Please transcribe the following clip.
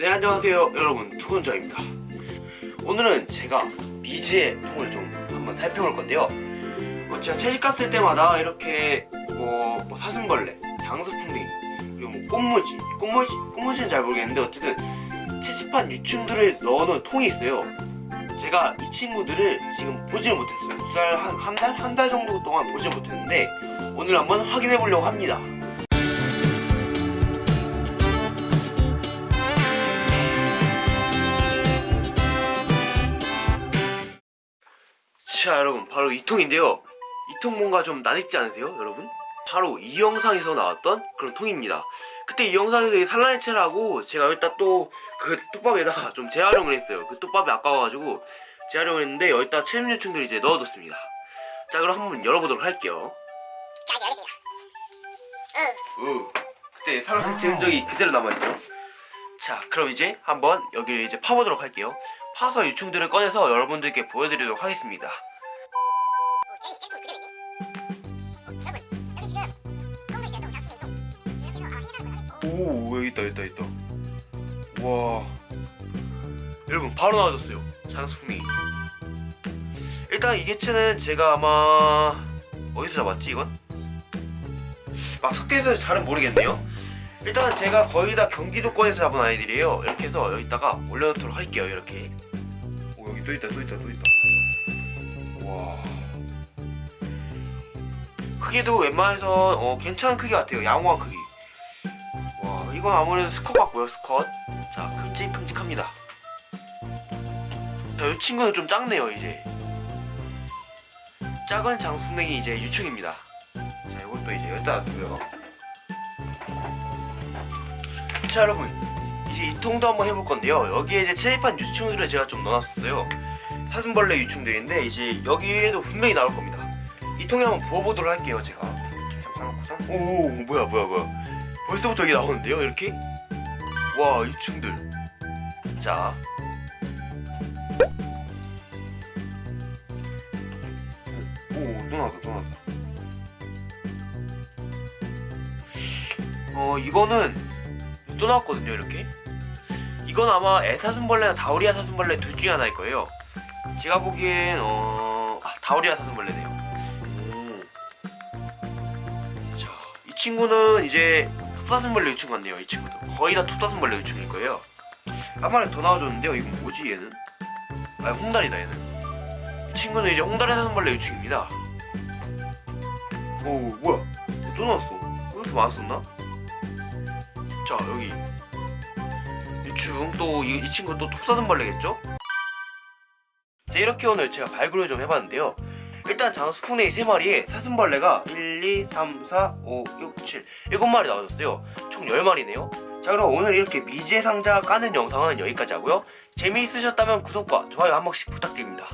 네 안녕하세요 여러분. 투건자입니다. 오늘은 제가 미지의 통을 좀 한번 살펴볼 건데요. 어, 제가 채식 갔을 때마다 이렇게 뭐, 뭐 사슴벌레, 장수풍뎅이 그리고 뭐 꽃무지 꽃무지, 꽃무지는 잘 모르겠는데 어쨌든 채집한 유충들을 넣어놓은 통이 있어요. 제가 이 친구들을 지금 보지를 못했어요. 두 달, 정도 동안 보지 못했는데 오늘 한번 확인해 보려고 합니다 자 여러분. 바로 이 통인데요. 이 통 뭔가 좀 낯익지 않으세요 여러분? 바로 이 영상에서 나왔던 그런 통입니다. 그때 이 영상에서 이 산란해체라고 제가 여기다 또 그 톱밥에다가 좀 재활용을 했어요. 그 톱밥이 아까워가지고 재활용을 했는데 여기다 체험유충들을 이제 넣어뒀습니다. 자 그럼 한번 열어보도록 할게요. 자 이제 열겠습니다. 우 그때 산란해체 흔적이 그대로 남아있죠. 자 그럼 이제 한번 여기를 이제 파보도록 할게요. 파서 유충들을 꺼내서 여러분들께 보여드리도록 하겠습니다 오 여기 있다 있다 있다. 와. 여러분 바로 나와줬어요 장수풍이. 일단 이 개체는 제가 아마 어디서 잡았지 이건? 막 속대에서 잘은 모르겠네요. 일단은 제가 거의 다 경기도권에서 잡은 아이들이에요. 이렇게 해서 여기다가 올려놓도록 할게요 이렇게. 오 여기 또 있다 또 있다 또 있다. 와. 크기도 웬만해서 어, 괜찮은 크기 같아요 양호한 크기. 와 이건 아무래도 스컷 같고요 스컷 자 큼직큼직합니다. 자이 친구는 좀 작네요 이제. 작은 장수냉이 이제 유충입니다. 자 이것도 이제 여기다 놔두고요. 자 여러분. 이제 이 통도 한번 해볼 건데요. 여기에 이제 체입한 유충들을 제가 좀 넣어놨어요. 사슴벌레 유충들인데 이제 여기에도 분명히 나올 겁니다. 이 통에 한번 부어보도록 할게요 제가. 잠깐 놓고서 오 뭐야 뭐야 뭐야 벌써부터 여기 나오는데요 이렇게? 와 유충들. 자. 오 또 나왔다 또 나왔다. 어 이거는 또 나왔거든요 이렇게? 이건 아마 애사슴벌레나 다우리아 사슴벌레 둘 중에 하나일 거예요. 제가 보기엔 어 아, 다우리아 사슴벌레네요. 자, 이 친구는 이제 톱사슴벌레 유충 같네요. 이 친구도 거의 다 톱사슴벌레 유충일 거예요. 한 마리 더 나와줬는데요. 이건 뭐지 얘는? 아 홍다리다 얘는. 이 친구는 이제 홍다리 사슴벌레 유충입니다. 오 뭐야? 또 나왔어. 왜 이렇게 많았었나? 자 여기 유충 또이 친구 또 톱사슴벌레겠죠? 자 이렇게 오늘 제가 발굴을 좀 해봤는데요. 일단 장수풍뎅이 3마리에 사슴벌레가 1, 2, 3, 4, 5, 6, 7 7마리 나와줬어요. 총 10마리네요. 자 그럼 오늘 이렇게 미지의 상자 까는 영상은 여기까지 하고요. 재미있으셨다면 구독과 좋아요 한 번씩 부탁드립니다